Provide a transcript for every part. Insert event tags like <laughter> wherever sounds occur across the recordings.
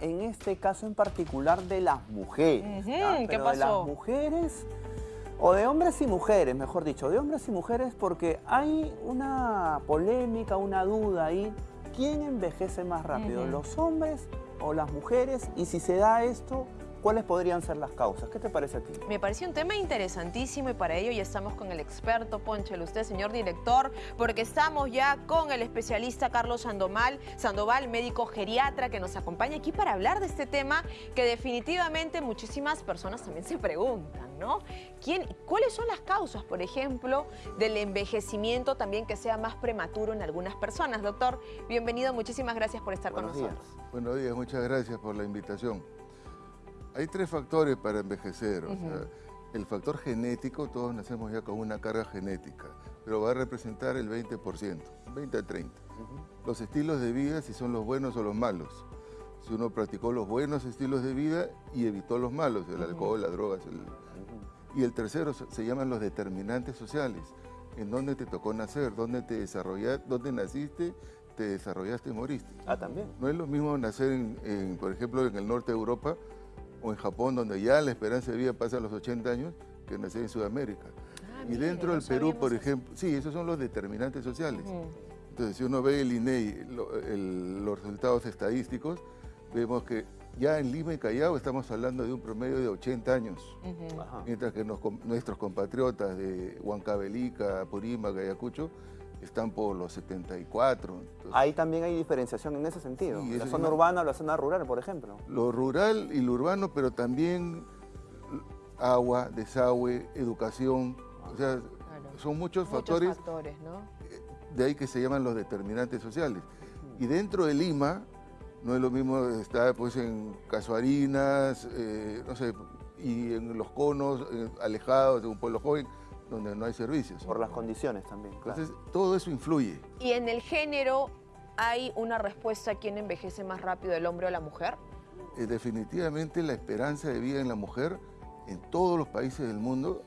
en este caso en particular de las mujeres. ¿Qué Pero pasó? de las mujeres, o de hombres y mujeres, mejor dicho, de hombres y mujeres porque hay una polémica, una duda ahí. ¿Quién envejece más rápido, los hombres o las mujeres? Y si se da esto, ¿cuáles podrían ser las causas? ¿Qué te parece a ti? Me pareció un tema interesantísimo y para ello ya estamos con el experto, Ponchel, usted, señor director, porque estamos ya con el especialista Carlos Sandoval, Sandoval, médico geriatra, que nos acompaña aquí para hablar de este tema que definitivamente muchísimas personas también se preguntan, ¿no? ¿Quién, ¿Cuáles son las causas, por ejemplo, del envejecimiento también que sea más prematuro en algunas personas? Doctor, bienvenido, muchísimas gracias por estar Buenos con días. nosotros. Buenos días, muchas gracias por la invitación. Hay tres factores para envejecer. o sea, Ujú. el factor genético, todos nacemos ya con una carga genética, pero va a representar el 20%, 20 a 30. Los estilos de vida, si son los buenos o los malos. Si uno practicó los buenos estilos de vida y evitó los malos, el alcohol, las drogas. el- Y el tercero se se llaman los determinantes sociales. En dónde te tocó nacer, dónde te desarrollaste, dónde naciste, te desarrollaste y moriste. Ah, también. No es lo mismo nacer, en, en, por ejemplo, en el norte de Europa o en Japón, donde ya la esperanza de vida pasa a los 80 años, que nacer en Sudamérica. Ah, y mire, dentro del Perú, por eso. ejemplo, sí, esos son los determinantes sociales. Entonces, si uno ve el INEI, lo- el- los resultados estadísticos, vemos que ya en Lima y Callao estamos hablando de un promedio de 80 años. Mientras que nos nuestros compatriotas de Huancavelica, Purímac, Ayacucho, están por los 74. Entonces, Ahí también hay diferenciación en ese sentido. Sí, la zona urbana o la zona rural, por ejemplo. lo rural y lo urbano, pero también agua, desagüe, educación, o sea, Claro. son muchos, Muchos factores, factores, ¿no? de ahí que se llaman los determinantes sociales. Y dentro de Lima, no es lo mismo estar pues en Casuarinas, eh, no sé, y en los conos, eh, alejados de un pueblo joven, donde no hay servicios. Por las condiciones también. claro. Entonces, todo eso influye. ¿Y en el género hay una respuesta a quién envejece más rápido, el hombre o la mujer? Eh, definitivamente la esperanza de vida en la mujer, en todos los países del mundo,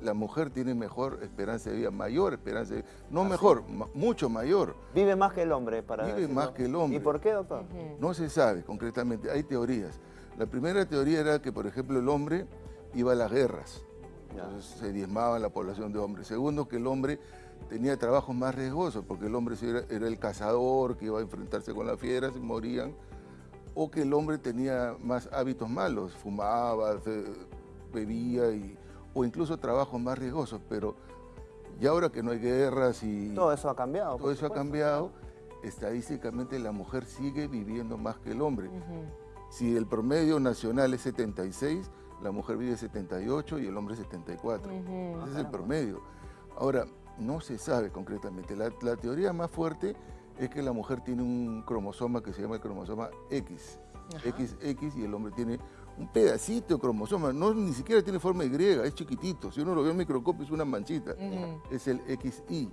la mujer tiene mejor esperanza de vida, mayor esperanza de vida, no mejor, ma- mucho mayor. Vive más que el hombre, para Vive decirlo. más que el hombre. ¿Y por qué, doctor? No se sabe concretamente, hay teorías. La primera teoría era que, por ejemplo, el hombre iba a las guerras. Entonces se diezmaba la población de hombres. Segundo, que el hombre tenía trabajos más riesgosos, porque el hombre era, era el cazador que iba a enfrentarse con las fieras y morían, o que el hombre tenía más hábitos malos, fumaba, se- bebía, y, o incluso trabajos más riesgosos, pero ya ahora que no hay guerras y Todo eso ha cambiado. todo eso ha cambiado, estadísticamente la mujer sigue viviendo más que el hombre. Si el promedio nacional es 76, la mujer vive 78 y el hombre 74. Ese es el promedio. Ahora, no se sabe concretamente. La, la teoría más fuerte es que la mujer tiene un cromosoma que se llama el cromosoma X. Ajá. XX y el hombre tiene un pedacito de cromosoma. No, ni siquiera tiene forma Y, es chiquitito. Si uno lo ve en microscopio es una manchita. Es el XY.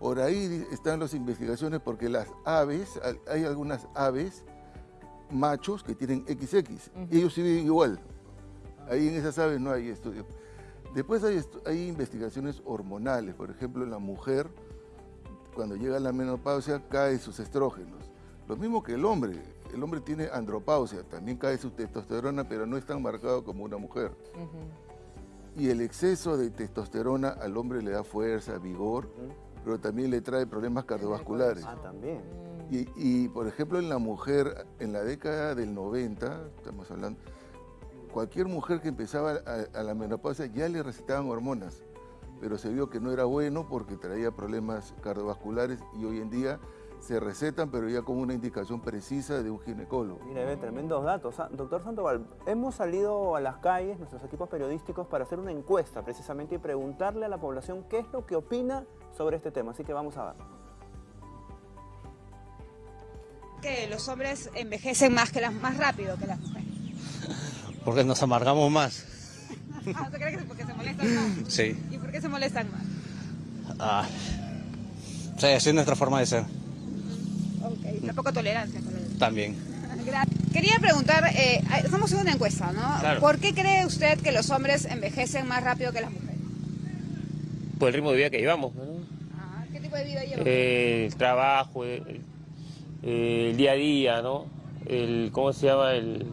Por ahí están las investigaciones porque las aves, hay- hay algunas aves machos que tienen XX. y ellos sí viven igual. Ahí en esas aves no hay estudios. Después hay, estu- hay investigaciones hormonales. Por ejemplo, en la mujer, cuando llega la menopausia, caen sus estrógenos. Lo mismo que el hombre. El hombre tiene andropausia, también cae su testosterona, pero no es tan marcado como una mujer. Y el exceso de testosterona al hombre le da fuerza, vigor, pero también le trae problemas cardiovasculares. Ah, también. Y, y, por ejemplo, en la mujer, en la década del 90, estamos hablando, cualquier mujer que empezaba a, a la menopausia ya le recetaban hormonas, pero se vio que no era bueno porque traía problemas cardiovasculares y hoy en día se recetan, pero ya con una indicación precisa de un ginecólogo. Mira, ve, tremendos datos. Doctor Sandoval, hemos salido a las calles, nuestros equipos periodísticos, para hacer una encuesta precisamente y preguntarle a la población qué es lo que opina sobre este tema. Así que vamos a ver. que los hombres envejecen más que las más rápido que las mujeres. Porque nos amargamos más. Ah, ¿tú crees que es porque se molestan más? Sí. ¿Y por qué se molestan más? Ah. Sí, así es nuestra forma de ser. Ok, la poca tolerancia. con el- También. <laughs> Quería preguntar, eh, estamos en una encuesta, ¿no? Claro. ¿Por qué cree usted que los hombres envejecen más rápido que las mujeres? por el ritmo de vida que llevamos. ¿no? Ah, ¿Qué tipo de vida llevan? Eh, el trabajo, el, el día a día, ¿no? el, ¿cómo se llama? El,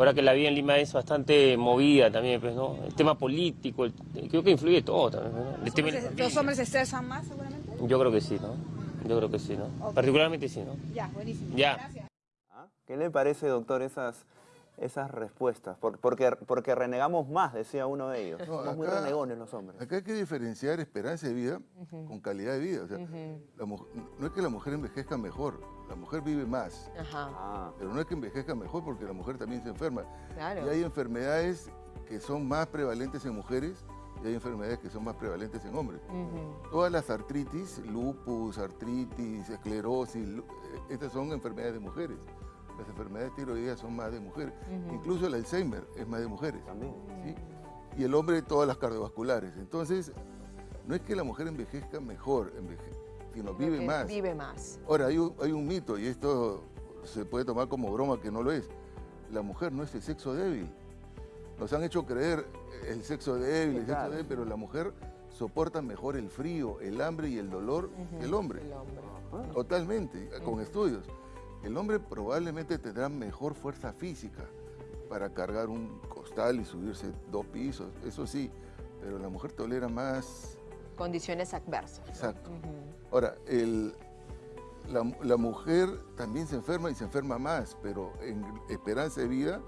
ahora que la vida en Lima es bastante movida también, pues, ¿no? El tema político, el- creo que influye todo también, ¿no? El tema de la ¿Los hombres se estresan más seguramente? Yo creo que sí, ¿no? Yo creo que sí, ¿no? Ok. Particularmente sí, ¿no? Ya, buenísimo. Ya. Gracias. ¿Ah? ¿Qué le parece, doctor, esas, esas respuestas? Por- porque, porque renegamos más, decía uno de ellos. No, Somos muy acá- renegones los hombres. Acá hay que diferenciar esperanza de vida con calidad de vida. O sea, la mu- no es que la mujer envejezca mejor, la mujer vive más. Ajá, Ah, Pero no es que envejezca mejor porque la mujer también se enferma. claro. Y hay enfermedades que son más prevalentes en mujeres y hay enfermedades que son más prevalentes en hombres. Todas las artritis, lupus, artritis, esclerosis, eh, estas son enfermedades de mujeres. Las enfermedades tiroideas son más de mujeres. Incluso el Alzheimer es más de mujeres. también. ¿sí? Y el hombre todas las cardiovasculares. Entonces, no es que la mujer envejezca mejor, enveje- sino Creo vive más. Vive más. Ahora, hay un, hay un mito, y esto se puede tomar como broma que no lo es. La mujer no es el sexo débil. Nos han hecho creer el sexo débil, el sexo claro. débil, pero la mujer soporta mejor el frío, el hambre y el dolor que el hombre. El hombre. Ah, Totalmente, con estudios. El hombre probablemente tendrá mejor fuerza física para cargar un costal y subirse dos pisos, eso sí, pero la mujer tolera más. Condiciones adversas. Exacto. Ahora, el, la, la mujer también se enferma y se enferma más, pero en esperanza de vida,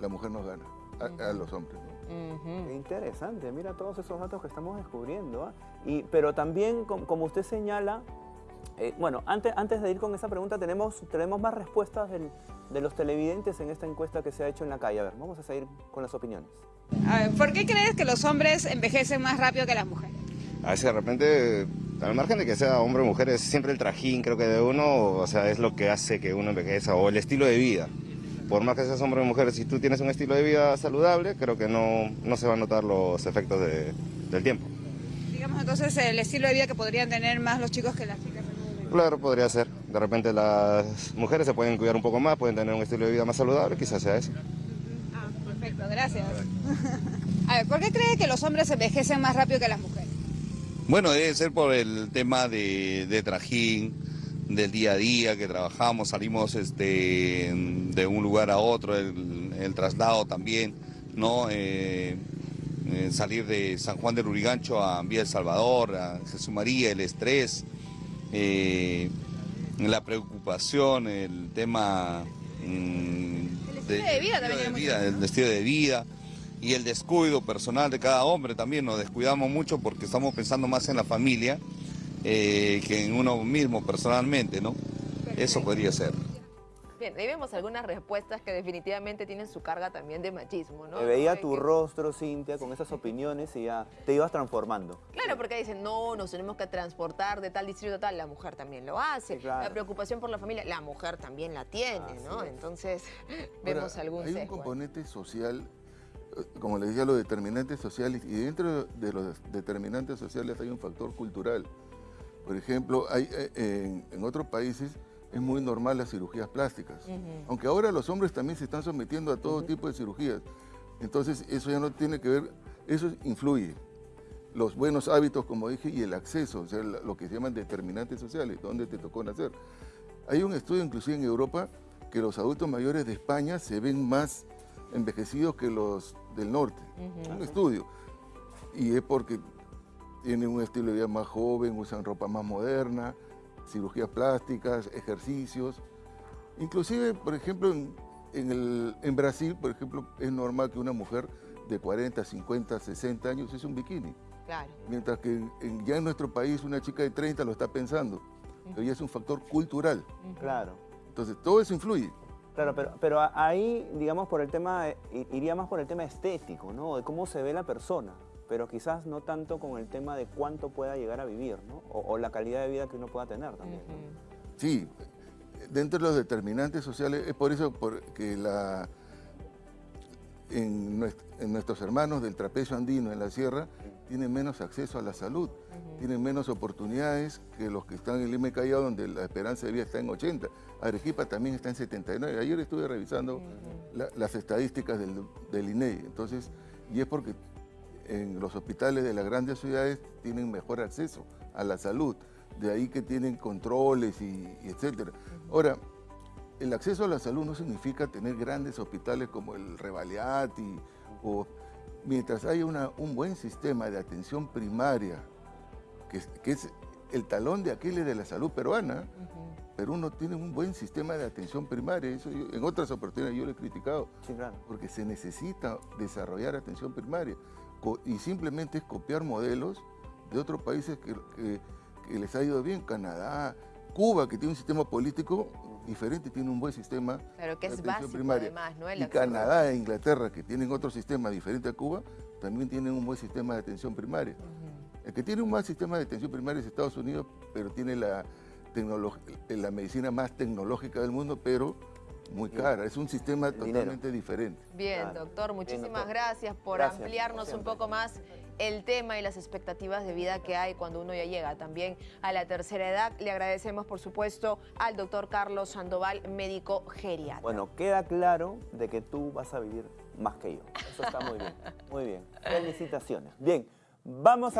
la mujer nos gana a, a los hombres. interesante, mira todos esos datos que estamos descubriendo. ¿ah? Y, pero también, com- como usted señala, eh, bueno, antes, antes de ir con esa pregunta, tenemos, tenemos más respuestas del- de los televidentes en esta encuesta que se ha hecho en la calle. A ver, vamos a seguir con las opiniones. A ver, ¿Por qué crees que los hombres envejecen más rápido que las mujeres? A veces de repente, al margen de que sea hombre o mujer, es siempre el trajín, creo que de uno, o sea, es lo que hace que uno envejeza, o el estilo de vida. Por más que seas hombre o mujer, si tú tienes un estilo de vida saludable, creo que no, no se van a notar los efectos de- del tiempo. Digamos entonces el estilo de vida que podrían tener más los chicos que las chicas. Claro, podría ser. De repente las mujeres se pueden cuidar un poco más, pueden tener un estilo de vida más saludable, quizás sea eso. Ah, perfecto, gracias. <laughs> A ver, ¿por qué cree que los hombres envejecen más rápido que las mujeres? Bueno, debe ser por el tema de, de trajín, del día a día que trabajamos, salimos este, de un lugar a otro, el, el traslado también, ¿no? Eh, eh, salir de San Juan del Urigancho a Vía El Salvador, a Jesús María, el estrés, eh, la preocupación, el tema... mm, El estilo de vida también vida, el estilo de vida y el descuido personal de cada hombre también. Nos descuidamos mucho porque estamos pensando más en la familia eh, que en uno mismo personalmente, ¿no? Eso podría ser. Bien, ahí vemos algunas respuestas que definitivamente tienen su carga también de machismo, ¿no? Te veía De tu que- rostro, Cintia, con esas opiniones y ya te ibas transformando. Claro, porque dicen, no, nos tenemos que transportar de tal distrito a tal, la mujer también lo hace. Sí, claro. La preocupación por la familia, la mujer también la tiene, Así ¿no? es. Entonces, <laughs> Ahora, vemos algún Hay un sesgo ahí. componente social, eh, como les decía, los determinantes sociales, y dentro de los determinantes sociales hay un factor cultural. Por ejemplo, hay, eh, en, en otros países es muy normal las cirugías plásticas. Aunque ahora los hombres también se están sometiendo a todo tipo de cirugías. Entonces, eso ya no tiene que ver, eso influye. Los buenos hábitos, como dije, y el acceso, o sea, lo que se llaman determinantes sociales, dónde te tocó nacer. Hay un estudio inclusive en Europa que los adultos mayores de España se ven más envejecidos que los del norte. Un estudio. Y es porque tienen un estilo de vida más joven, usan ropa más moderna, cirugías plásticas, ejercicios. Inclusive, por ejemplo, en, en el- en Brasil, por ejemplo, es normal que una mujer de 40, 50, 60 años use un bikini. Claro. Mientras que en- ya en nuestro país una chica de 30 lo está pensando. Pero ya es un factor cultural. Claro. Entonces, todo eso influye. Claro, pero, pero ahí, digamos, por el tema, eh, iría más por el tema estético, ¿no? De cómo se ve la persona, pero quizás no tanto con el tema de cuánto pueda llegar a vivir, ¿no? O, o la calidad de vida que uno pueda tener también. Sí, dentro de los determinantes sociales, es por eso por- que la, en nuestros hermanos del trapecio andino en la sierra tienen menos acceso a la salud, tienen menos oportunidades que los que están en Lima y Callao, donde la esperanza de vida está en 80. Arequipa también está en 79. Ayer estuve revisando la- las estadísticas del, del INEI. Entonces, y es porque en los hospitales de las grandes ciudades tienen mejor acceso a la salud. De ahí que tienen controles y, y etcétera. Ahora, el acceso a la salud no significa tener grandes hospitales como el Revaliati o mientras haya una- un buen sistema de atención primaria, que, es- que es el talón de Aquiles de la salud peruana, Perú no tiene un buen sistema de atención primaria. Eso yo- en otras oportunidades yo lo he criticado, Sí, claro. porque se necesita desarrollar atención primaria y simplemente es copiar modelos de otros países que, que- que les ha ido bien, Canadá, Cuba, que tiene un sistema político diferente, tiene un buen sistema Claro, que de es atención básico primaria. además, ¿no? El y. Canadá e Inglaterra, que tienen otro sistema diferente a Cuba, también tienen un buen sistema de atención primaria. El que tiene un mal sistema de atención primaria es Estados Unidos, pero tiene la, la medicina más tecnológica del mundo, pero muy cara. Es un sistema totalmente diferente. Bien, Claro. doctor, Bien, muchísimas doctor. gracias por Gracias, ampliarnos un poco más el tema y las expectativas de vida que hay cuando uno ya llega también a la tercera edad. Le agradecemos, por supuesto, al doctor Carlos Sandoval, médico geriatra. Bueno, queda claro de que tú vas a vivir más que yo. Eso está muy bien. Muy bien. Felicitaciones. Bien, vamos a...